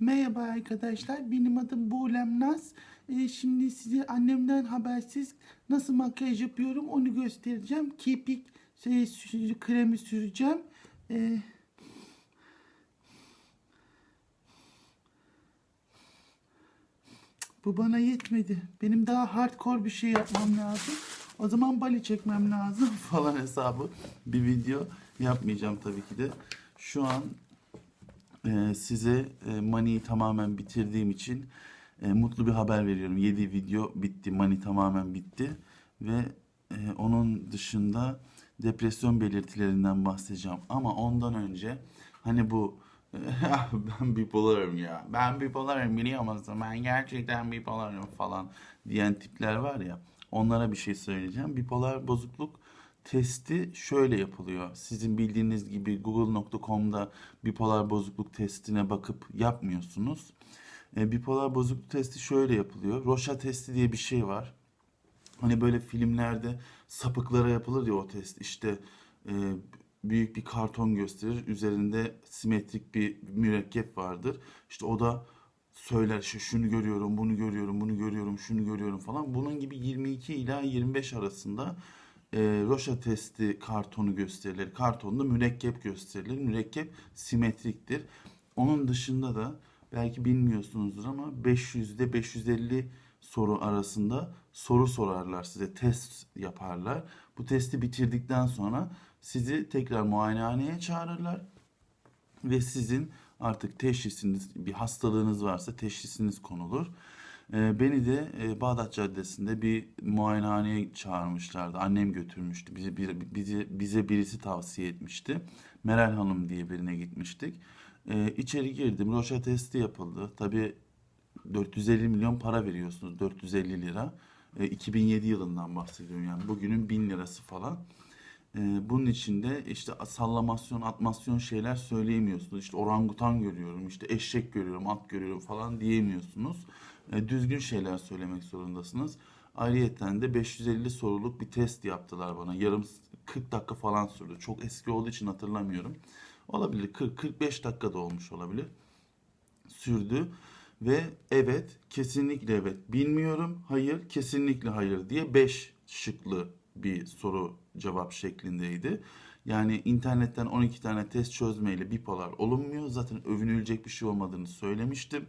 Merhaba arkadaşlar, benim adım Buğlem Naz. Ee, şimdi size annemden habersiz nasıl makyaj yapıyorum onu göstereceğim. Kirpik şey, kremi süreceğim. Ee, bu bana yetmedi. Benim daha hardcore bir şey yapmam lazım. O zaman bali çekmem lazım falan hesabı. Bir video yapmayacağım tabii ki de. Şu an ee, size e, Mani'yi tamamen bitirdiğim için e, mutlu bir haber veriyorum. 7 video bitti. Mani tamamen bitti. Ve e, onun dışında depresyon belirtilerinden bahsedeceğim. Ama ondan önce hani bu ben bipolarım ya. Ben bipolarım biliyor musun? Ben gerçekten bipolarım falan diyen tipler var ya. Onlara bir şey söyleyeceğim. Bipolar bozukluk testi şöyle yapılıyor. Sizin bildiğiniz gibi google.com'da bipolar bozukluk testine bakıp yapmıyorsunuz. E, bipolar bozukluk testi şöyle yapılıyor. Rocha testi diye bir şey var. Hani böyle filmlerde sapıklara yapılır ya o test. İşte e, büyük bir karton gösterir. Üzerinde simetrik bir mürekkep vardır. İşte o da söyler işte şunu görüyorum, bunu görüyorum, bunu görüyorum, şunu görüyorum falan. Bunun gibi 22 ila 25 arasında e, Rocha testi kartonu gösterilir. Kartonda mürekkep gösterilir. Mürekkep simetriktir. Onun dışında da belki bilmiyorsunuzdur ama 500 ile 550 soru arasında soru sorarlar size. Test yaparlar. Bu testi bitirdikten sonra sizi tekrar muayenehaneye çağırırlar ve sizin artık teşhisiniz, bir hastalığınız varsa teşhisiniz konulur. Ee, beni de e, Bağdat Caddesi'nde bir muayenehaneye çağırmışlardı. Annem götürmüştü. Bize, bir, bize, bize birisi tavsiye etmişti. Meral Hanım diye birine gitmiştik. Ee, içeri girdim. Roşa testi yapıldı. Tabii 450 milyon para veriyorsunuz. 450 lira. E, 2007 yılından bahsediyorum yani. Bugünün 1000 lirası falan. E, bunun içinde işte sallamasyon, atmasyon şeyler söyleyemiyorsunuz. İşte orangutan görüyorum, işte eşek görüyorum, at görüyorum falan diyemiyorsunuz. E, düzgün şeyler söylemek zorundasınız. Ayrıyeten de 550 soruluk bir test yaptılar bana. Yarım 40 dakika falan sürdü. Çok eski olduğu için hatırlamıyorum. Olabilir 40-45 dakika da olmuş olabilir sürdü ve evet kesinlikle evet bilmiyorum hayır kesinlikle hayır diye 5 şıklı bir soru cevap şeklindeydi. Yani internetten 12 tane test çözmeyle bipolar olunmuyor. Zaten övünülecek bir şey olmadığını söylemiştim.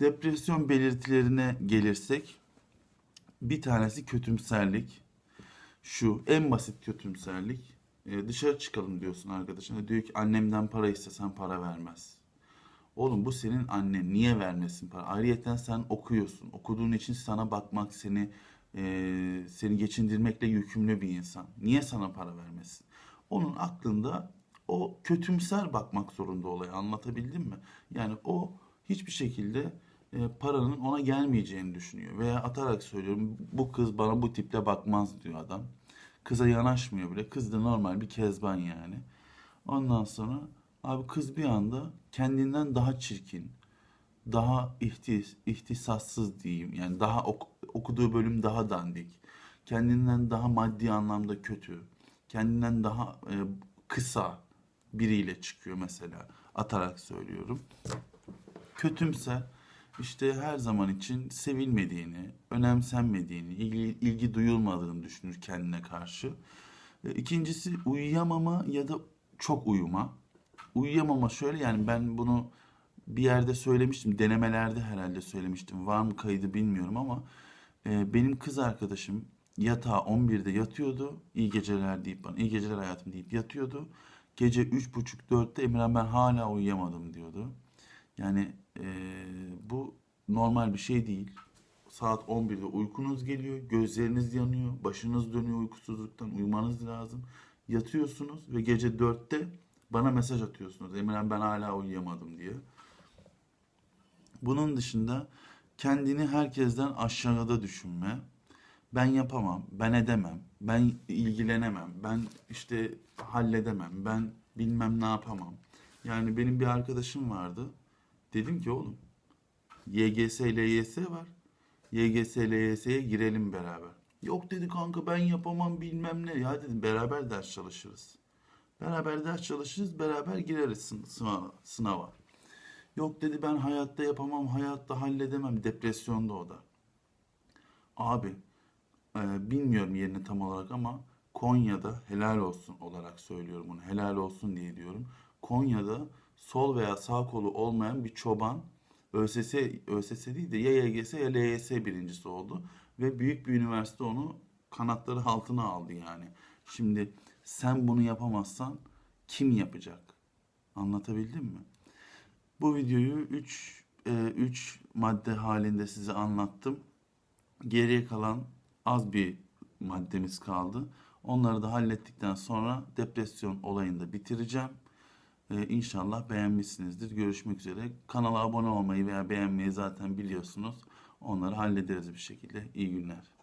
Depresyon belirtilerine gelirsek bir tanesi kötümserlik. Şu en basit kötümserlik. Ee, dışarı çıkalım diyorsun arkadaşına. Diyor ki annemden para istesen para vermez. Oğlum bu senin annen. Niye vermesin para? Ayrıyeten sen okuyorsun. Okuduğun için sana bakmak, seni e, seni geçindirmekle yükümlü bir insan. Niye sana para vermesin? Onun aklında o kötümser bakmak zorunda olaya. Anlatabildim mi? Yani o hiçbir şekilde e, paranın ona gelmeyeceğini düşünüyor. Veya atarak söylüyorum bu kız bana bu tiple bakmaz diyor adam. Kıza yanaşmıyor bile. Kız da normal bir kezban yani. Ondan sonra abi kız bir anda kendinden daha çirkin, daha ihtis, ihtisassız diyeyim. Yani daha ok- okuduğu bölüm daha dandik. Kendinden daha maddi anlamda kötü. Kendinden daha e, kısa biriyle çıkıyor mesela. Atarak söylüyorum. Kötümse işte her zaman için sevilmediğini, önemsenmediğini, ilgi, ilgi duyulmadığını düşünür kendine karşı. E, İkincisi uyuyamama ya da çok uyuma. Uyuyamama şöyle yani ben bunu bir yerde söylemiştim. Denemelerde herhalde söylemiştim. Var mı kaydı bilmiyorum ama e, benim kız arkadaşım yatağa 11'de yatıyordu. İyi geceler deyip bana iyi geceler hayatım deyip yatıyordu. Gece 3.30-4'te Emirhan ben hala uyuyamadım diyordu. Yani e, bu normal bir şey değil. Saat 11'de uykunuz geliyor, gözleriniz yanıyor, başınız dönüyor uykusuzluktan, uyumanız lazım. Yatıyorsunuz ve gece 4'te bana mesaj atıyorsunuz. Emirhan ben hala uyuyamadım diye. Bunun dışında kendini herkesten aşağıda düşünme. Ben yapamam, ben edemem, ben ilgilenemem, ben işte halledemem, ben bilmem ne yapamam. Yani benim bir arkadaşım vardı. Dedim ki oğlum YGS, LYS var. YGS, LYS'ye girelim beraber. Yok dedi kanka ben yapamam bilmem ne. Ya dedim beraber ders çalışırız. Beraber ders çalışırız, beraber gireriz sın- sınava. sınava. Yok dedi ben hayatta yapamam, hayatta halledemem. Depresyonda o da. Abi e, bilmiyorum yerini tam olarak ama Konya'da helal olsun olarak söylüyorum bunu. Helal olsun diye diyorum. Konya'da sol veya sağ kolu olmayan bir çoban ÖSS, ÖSS değil de ya YGS ya LYS birincisi oldu. Ve büyük bir üniversite onu kanatları altına aldı yani. Şimdi sen bunu yapamazsan kim yapacak? Anlatabildim mi? Bu videoyu 3 3 madde halinde size anlattım. Geriye kalan az bir maddemiz kaldı. Onları da hallettikten sonra depresyon olayını da bitireceğim. Ee, inşallah beğenmişsinizdir. Görüşmek üzere. Kanala abone olmayı veya beğenmeyi zaten biliyorsunuz. Onları hallederiz bir şekilde. İyi günler.